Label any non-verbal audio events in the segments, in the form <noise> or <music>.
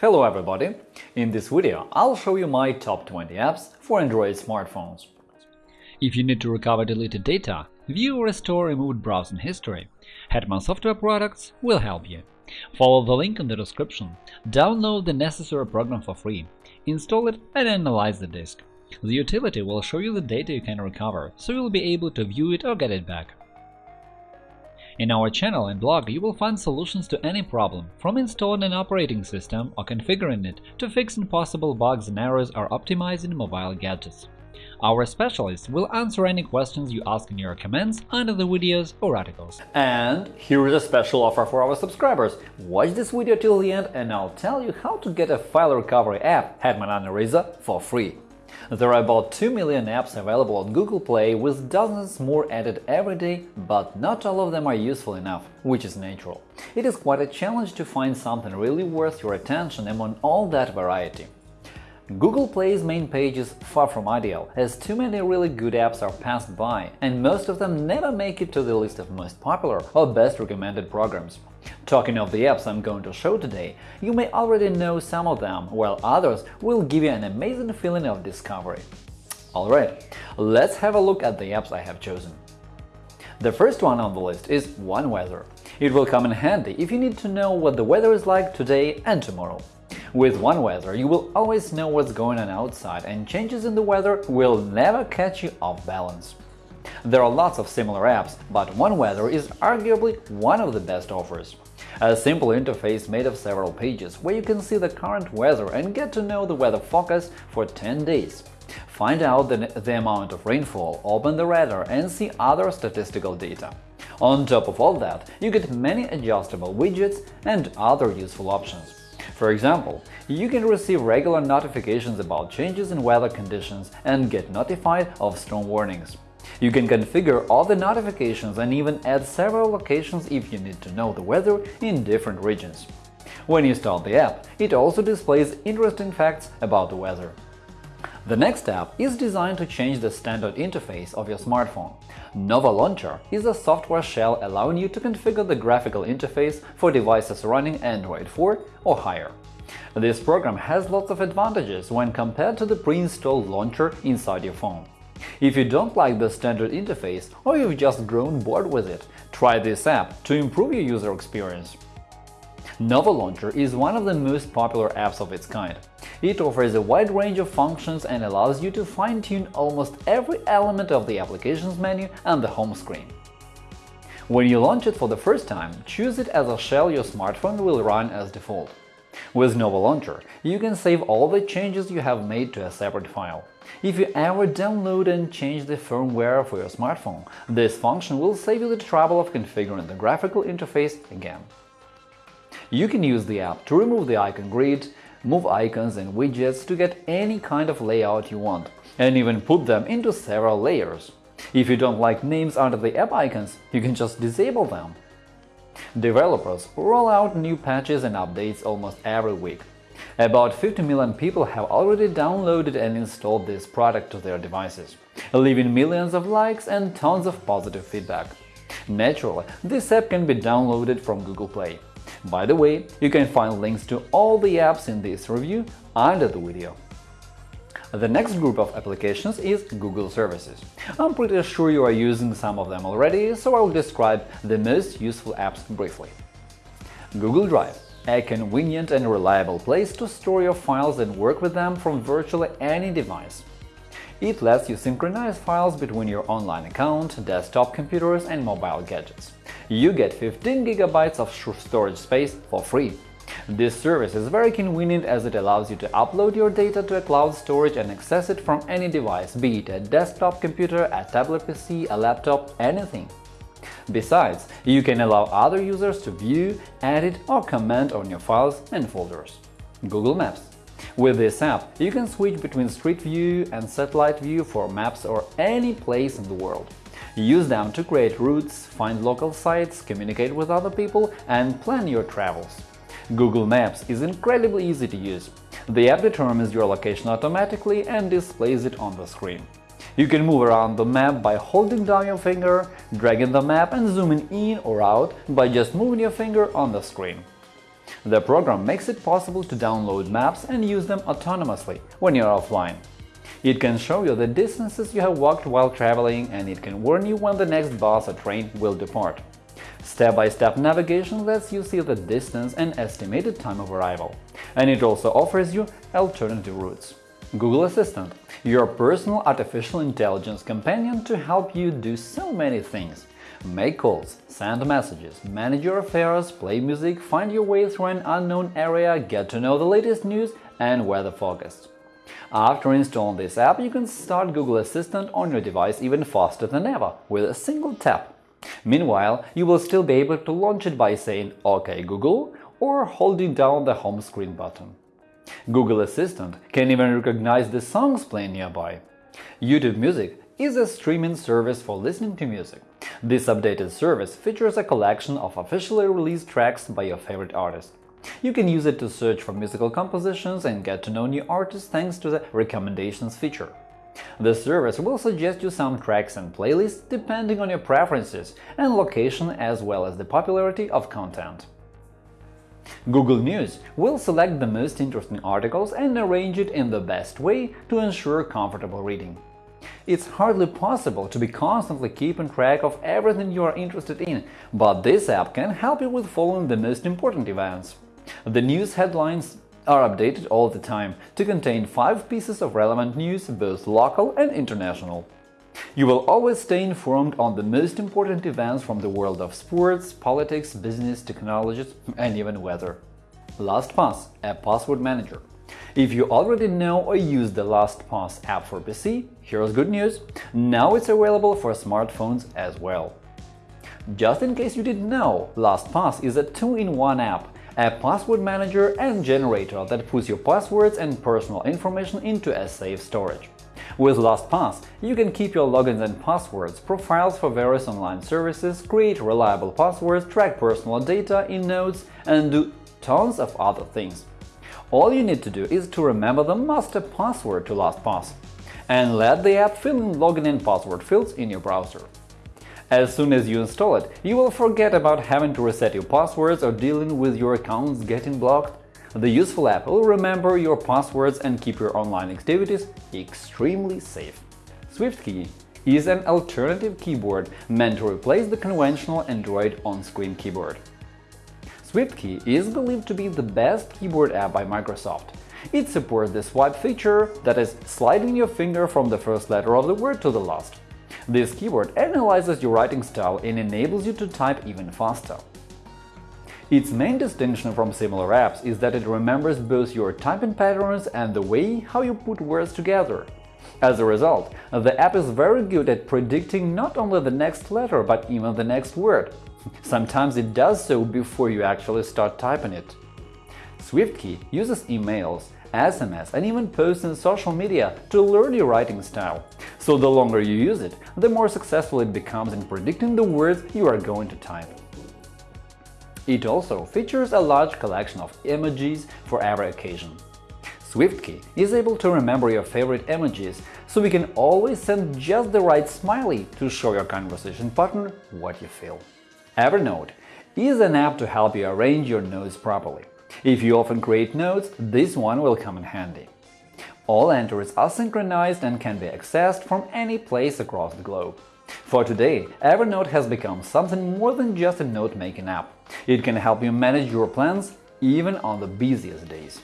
Hello everybody! In this video I'll show you my top 20 apps for Android smartphones. If you need to recover deleted data, view or restore removed browsing history, Hetman Software Products will help you. Follow the link in the description, download the necessary program for free, install it and analyze the disk. The utility will show you the data you can recover, so you'll be able to view it or get it back. In our channel and blog you will find solutions to any problem, from installing an operating system or configuring it to fixing possible bugs and errors or optimizing mobile gadgets. Our specialists will answer any questions you ask in your comments under the videos or articles. And here is a special offer for our subscribers. Watch this video till the end and I'll tell you how to get a file recovery app Hetman Uneraser for free. There are about 2 million apps available on Google Play, with dozens more added every day, but not all of them are useful enough, which is natural. It is quite a challenge to find something really worth your attention among all that variety. Google Play's main page is far from ideal, as too many really good apps are passed by, and most of them never make it to the list of most popular or best recommended programs. Talking of the apps I'm going to show today, you may already know some of them, while others will give you an amazing feeling of discovery. Alright, let's have a look at the apps I have chosen. The first one on the list is OneWeather. It will come in handy if you need to know what the weather is like today and tomorrow. With OneWeather, you will always know what's going on outside, and changes in the weather will never catch you off balance. There are lots of similar apps, but OneWeather is arguably one of the best offers. A simple interface made of several pages, where you can see the current weather and get to know the weather forecast for 10 days. Find out the, the amount of rainfall, open the radar and see other statistical data. On top of all that, you get many adjustable widgets and other useful options. For example, you can receive regular notifications about changes in weather conditions and get notified of storm warnings. You can configure all the notifications and even add several locations if you need to know the weather in different regions. When you install the app, it also displays interesting facts about the weather. The next app is designed to change the standard interface of your smartphone. Nova Launcher is a software shell allowing you to configure the graphical interface for devices running Android 4 or higher. This program has lots of advantages when compared to the pre-installed launcher inside your phone. If you don't like the standard interface or you've just grown bored with it, try this app to improve your user experience. Nova Launcher is one of the most popular apps of its kind. It offers a wide range of functions and allows you to fine-tune almost every element of the applications menu and the home screen. When you launch it for the first time, choose it as a shell your smartphone will run as default. With Nova Launcher, you can save all the changes you have made to a separate file. If you ever download and change the firmware for your smartphone, this function will save you the trouble of configuring the graphical interface again. You can use the app to remove the icon grid, move icons and widgets to get any kind of layout you want, and even put them into several layers. If you don't like names under the app icons, you can just disable them. Developers roll out new patches and updates almost every week. About 50 million people have already downloaded and installed this product to their devices, leaving millions of likes and tons of positive feedback. Naturally, this app can be downloaded from Google Play. By the way, you can find links to all the apps in this review under the video. The next group of applications is Google Services. I'm pretty sure you are using some of them already, so I'll describe the most useful apps briefly. Google Drive – a convenient and reliable place to store your files and work with them from virtually any device. It lets you synchronize files between your online account, desktop computers and mobile gadgets. You get 15 GB of storage space for free. This service is very convenient as it allows you to upload your data to a cloud storage and access it from any device, be it a desktop computer, a tablet PC, a laptop, anything. Besides, you can allow other users to view, edit or comment on your files and folders. Google Maps with this app, you can switch between Street View and Satellite View for maps or any place in the world. Use them to create routes, find local sites, communicate with other people and plan your travels. Google Maps is incredibly easy to use. The app determines your location automatically and displays it on the screen. You can move around the map by holding down your finger, dragging the map and zooming in or out by just moving your finger on the screen. The program makes it possible to download maps and use them autonomously when you're offline. It can show you the distances you have walked while traveling, and it can warn you when the next bus or train will depart. Step-by-step -step navigation lets you see the distance and estimated time of arrival, and it also offers you alternative routes. Google Assistant – your personal artificial intelligence companion to help you do so many things. Make calls, send messages, manage your affairs, play music, find your way through an unknown area, get to know the latest news and weather forecasts. After installing this app, you can start Google Assistant on your device even faster than ever with a single tap. Meanwhile, you will still be able to launch it by saying OK Google or holding down the home screen button. Google Assistant can even recognize the songs playing nearby. YouTube Music is a streaming service for listening to music. This updated service features a collection of officially released tracks by your favorite artist. You can use it to search for musical compositions and get to know new artists thanks to the Recommendations feature. The service will suggest you some tracks and playlists depending on your preferences and location as well as the popularity of content. Google News will select the most interesting articles and arrange it in the best way to ensure comfortable reading. It's hardly possible to be constantly keeping track of everything you are interested in, but this app can help you with following the most important events. The news headlines are updated all the time to contain five pieces of relevant news, both local and international. You will always stay informed on the most important events from the world of sports, politics, business, technologies and even weather. LastPass – a password manager. If you already know or use the LastPass app for PC, here's good news – now it's available for smartphones as well. Just in case you didn't know, LastPass is a two-in-one app a password manager and generator that puts your passwords and personal information into a safe storage. With LastPass, you can keep your logins and passwords, profiles for various online services, create reliable passwords, track personal data in notes, and do tons of other things. All you need to do is to remember the master password to LastPass and let the app fill in login and password fields in your browser. As soon as you install it, you will forget about having to reset your passwords or dealing with your accounts getting blocked. The useful app will remember your passwords and keep your online activities extremely safe. SwiftKey is an alternative keyboard meant to replace the conventional Android on-screen keyboard. SwiftKey is believed to be the best keyboard app by Microsoft. It supports the swipe feature, that is, sliding your finger from the first letter of the word to the last. This keyboard analyzes your writing style and enables you to type even faster. Its main distinction from similar apps is that it remembers both your typing patterns and the way how you put words together. As a result, the app is very good at predicting not only the next letter, but even the next word. Sometimes it does so before you actually start typing it. SwiftKey uses emails, SMS and even posts in social media to learn your writing style. So the longer you use it, the more successful it becomes in predicting the words you are going to type. It also features a large collection of emojis for every occasion. SwiftKey is able to remember your favorite emojis, so we can always send just the right smiley to show your conversation partner what you feel. Evernote is an app to help you arrange your notes properly. If you often create notes, this one will come in handy. All entries are synchronized and can be accessed from any place across the globe. For today, Evernote has become something more than just a note-making app. It can help you manage your plans even on the busiest days.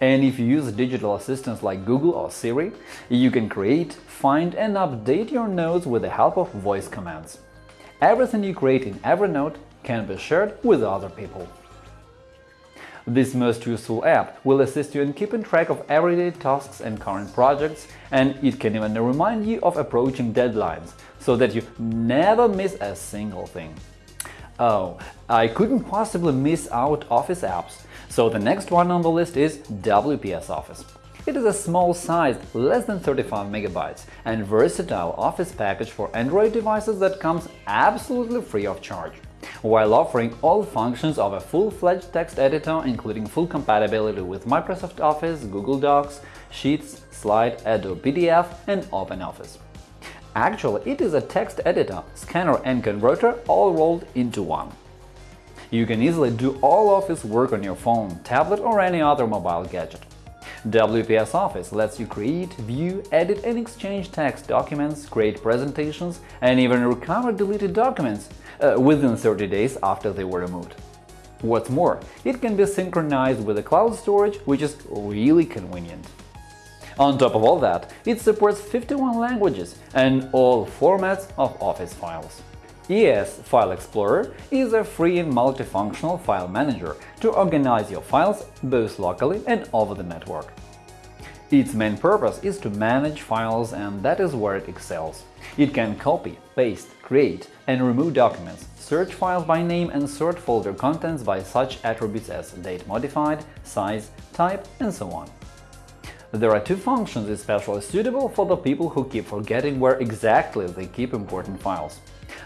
And if you use digital assistants like Google or Siri, you can create, find and update your notes with the help of voice commands. Everything you create in Evernote can be shared with other people. This most useful app will assist you in keeping track of everyday tasks and current projects, and it can even remind you of approaching deadlines, so that you never miss a single thing. Oh, I couldn't possibly miss out Office apps, so the next one on the list is WPS Office. It is a small-sized, less than 35 megabytes, and versatile Office package for Android devices that comes absolutely free of charge while offering all functions of a full-fledged text editor including full compatibility with Microsoft Office, Google Docs, Sheets, Slide, Adobe PDF and OpenOffice. Actually, it is a text editor, scanner and converter all rolled into one. You can easily do all office work on your phone, tablet or any other mobile gadget. WPS Office lets you create, view, edit and exchange text documents, create presentations, and even recover deleted documents uh, within 30 days after they were removed. What's more, it can be synchronized with the cloud storage, which is really convenient. On top of all that, it supports 51 languages and all formats of Office files. ES File Explorer is a free and multifunctional file manager to organize your files both locally and over the network. Its main purpose is to manage files and that is where it excels. It can copy, paste, create and remove documents, search files by name and sort folder contents by such attributes as date modified, size, type, and so on. There are two functions especially suitable for the people who keep forgetting where exactly they keep important files.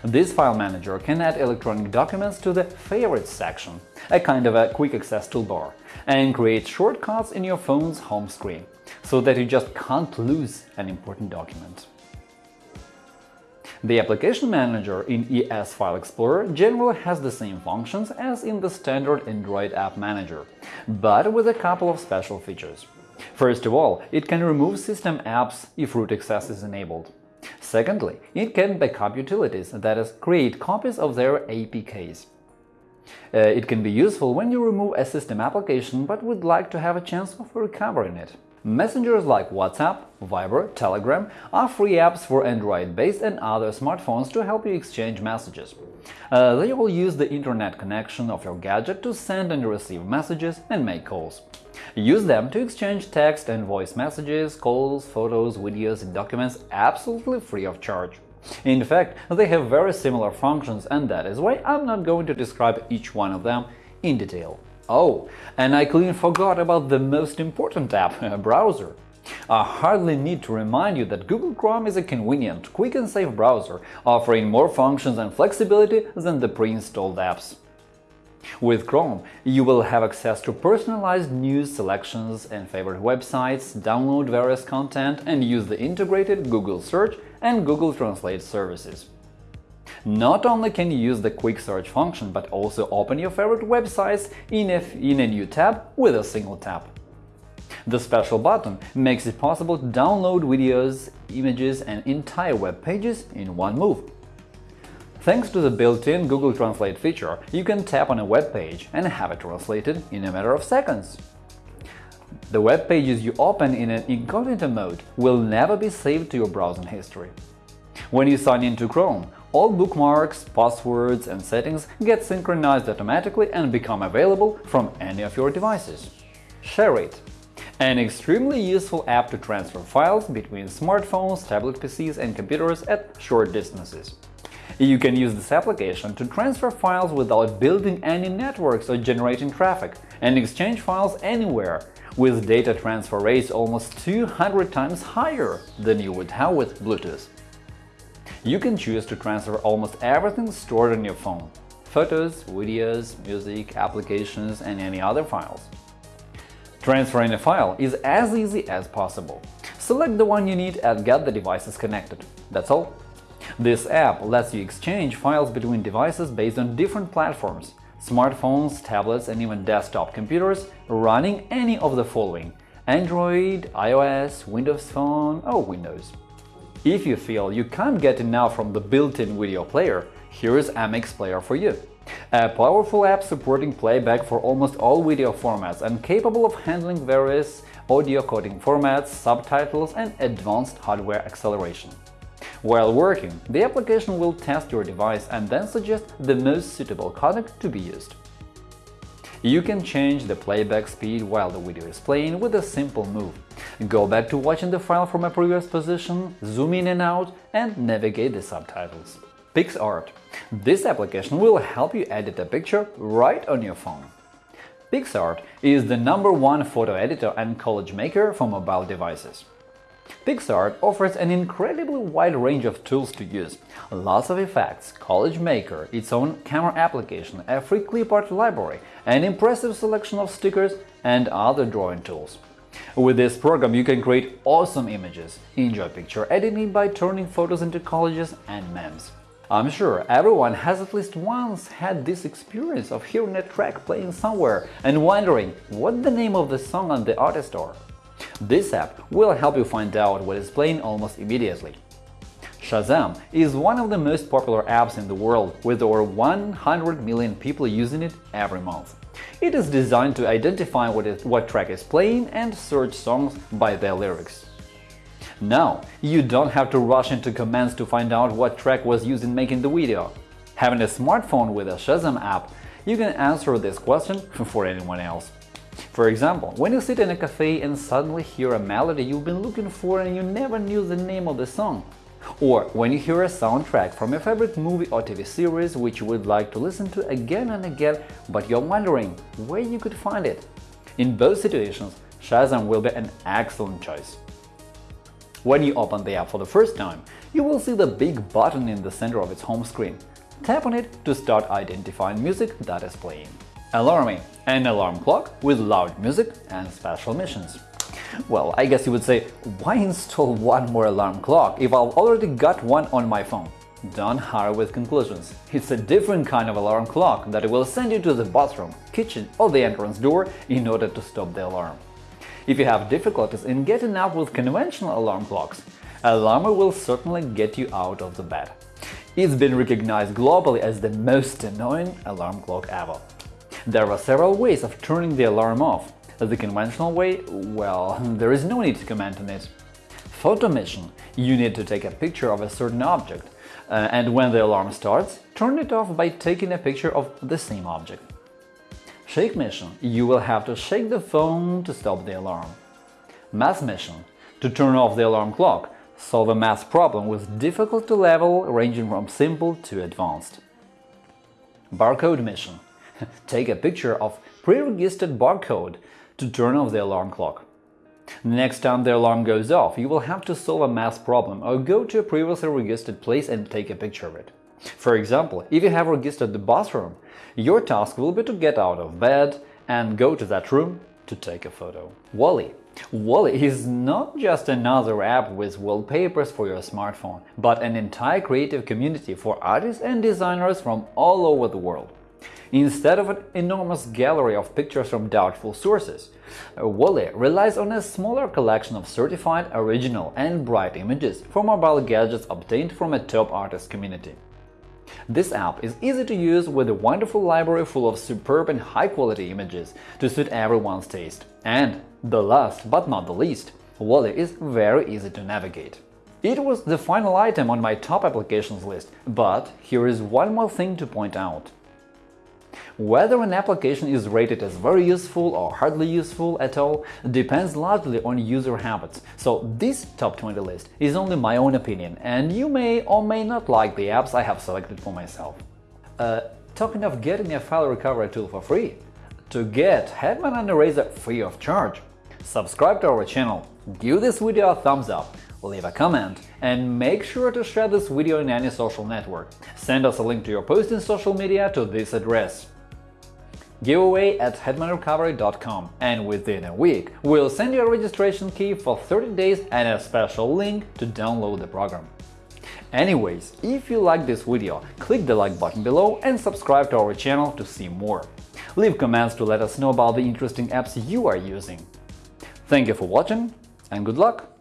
This file manager can add electronic documents to the Favorites section, a kind of a quick access toolbar, and create shortcuts in your phone's home screen, so that you just can't lose an important document. The application manager in ES File Explorer generally has the same functions as in the standard Android app manager, but with a couple of special features. First of all, it can remove system apps if root access is enabled. Secondly, it can backup utilities, that is, create copies of their APKs. Uh, it can be useful when you remove a system application but would like to have a chance of recovering it. Messengers like WhatsApp, Viber, Telegram are free apps for Android-based and other smartphones to help you exchange messages. Uh, they all use the internet connection of your gadget to send and receive messages and make calls. Use them to exchange text and voice messages, calls, photos, videos and documents absolutely free of charge. In fact, they have very similar functions and that is why I'm not going to describe each one of them in detail. Oh, and I clean forgot about the most important app, a <laughs> browser. I hardly need to remind you that Google Chrome is a convenient, quick and safe browser, offering more functions and flexibility than the pre-installed apps. With Chrome, you will have access to personalized news selections and favorite websites, download various content and use the integrated Google Search and Google Translate services. Not only can you use the quick search function, but also open your favorite websites in a, in a new tab with a single tap. The special button makes it possible to download videos, images and entire web pages in one move. Thanks to the built-in Google Translate feature, you can tap on a web page and have it translated in a matter of seconds. The web pages you open in an incognito mode will never be saved to your browsing history. When you sign into Chrome, all bookmarks, passwords and settings get synchronized automatically and become available from any of your devices. ShareIt an extremely useful app to transfer files between smartphones, tablet PCs and computers at short distances. You can use this application to transfer files without building any networks or generating traffic, and exchange files anywhere, with data transfer rates almost 200 times higher than you would have with Bluetooth. You can choose to transfer almost everything stored on your phone – photos, videos, music, applications, and any other files. Transferring a file is as easy as possible. Select the one you need and get the devices connected. That's all. This app lets you exchange files between devices based on different platforms – smartphones, tablets and even desktop computers running any of the following – Android, iOS, Windows Phone or Windows. If you feel you can't get enough from the built-in video player, here is MX Player for you. A powerful app supporting playback for almost all video formats and capable of handling various audio coding formats, subtitles and advanced hardware acceleration. While working, the application will test your device and then suggest the most suitable codec to be used. You can change the playback speed while the video is playing with a simple move. Go back to watching the file from a previous position, zoom in and out, and navigate the subtitles. PicsArt. This application will help you edit a picture right on your phone. PicsArt is the number one photo editor and collage maker for mobile devices. PicsArt offers an incredibly wide range of tools to use, lots of effects, Collage Maker, its own camera application, a free clipart library, an impressive selection of stickers and other drawing tools. With this program you can create awesome images, enjoy picture editing by turning photos into collages and memes. I'm sure everyone has at least once had this experience of hearing a track playing somewhere and wondering what the name of the song and the artist are. This app will help you find out what is playing almost immediately. Shazam is one of the most popular apps in the world, with over 100 million people using it every month. It is designed to identify what, is, what track is playing and search songs by their lyrics. Now, you don't have to rush into commands to find out what track was used in making the video. Having a smartphone with a Shazam app, you can answer this question <laughs> for anyone else. For example, when you sit in a cafe and suddenly hear a melody you've been looking for and you never knew the name of the song. Or when you hear a soundtrack from your favorite movie or TV series which you would like to listen to again and again, but you're wondering where you could find it. In both situations, Shazam will be an excellent choice. When you open the app for the first time, you will see the big button in the center of its home screen. Tap on it to start identifying music that is playing. Alarmy – an alarm clock with loud music and special missions. Well, I guess you would say, why install one more alarm clock if I've already got one on my phone? Don't hurry with conclusions. It's a different kind of alarm clock that will send you to the bathroom, kitchen or the entrance door in order to stop the alarm. If you have difficulties in getting up with conventional alarm clocks, Alarmy will certainly get you out of the bed. It's been recognized globally as the most annoying alarm clock ever. There are several ways of turning the alarm off. The conventional way, well, <laughs> there is no need to comment on it. Photo mission – you need to take a picture of a certain object, uh, and when the alarm starts, turn it off by taking a picture of the same object. Shake mission – you will have to shake the phone to stop the alarm. Math mission – to turn off the alarm clock, solve a math problem with difficulty level ranging from simple to advanced. Barcode mission – <laughs> take a picture of pre-registered barcode to turn off the alarm clock. Next time the alarm goes off, you will have to solve a math problem or go to a previously registered place and take a picture of it. For example, if you have registered the bathroom, your task will be to get out of bed and go to that room to take a photo. Walli Walli is not just another app with wallpapers for your smartphone, but an entire creative community for artists and designers from all over the world. Instead of an enormous gallery of pictures from doubtful sources, Walli relies on a smaller collection of certified, original and bright images for mobile gadgets obtained from a top artist community. This app is easy to use with a wonderful library full of superb and high-quality images to suit everyone's taste. And, the last but not the least, Walli is very easy to navigate. It was the final item on my top applications list, but here is one more thing to point out. Whether an application is rated as very useful or hardly useful at all depends largely on user habits, so this top 20 list is only my own opinion, and you may or may not like the apps I have selected for myself. Uh, talking of getting a file recovery tool for free, to get Hetman Uneraser free of charge, subscribe to our channel, give this video a thumbs up, leave a comment, and make sure to share this video in any social network. Send us a link to your post in social media to this address giveaway at hetmanrecovery.com and within a week we'll send you a registration key for 30 days and a special link to download the program. Anyways, if you like this video, click the like button below and subscribe to our channel to see more. Leave comments to let us know about the interesting apps you are using. Thank you for watching and good luck!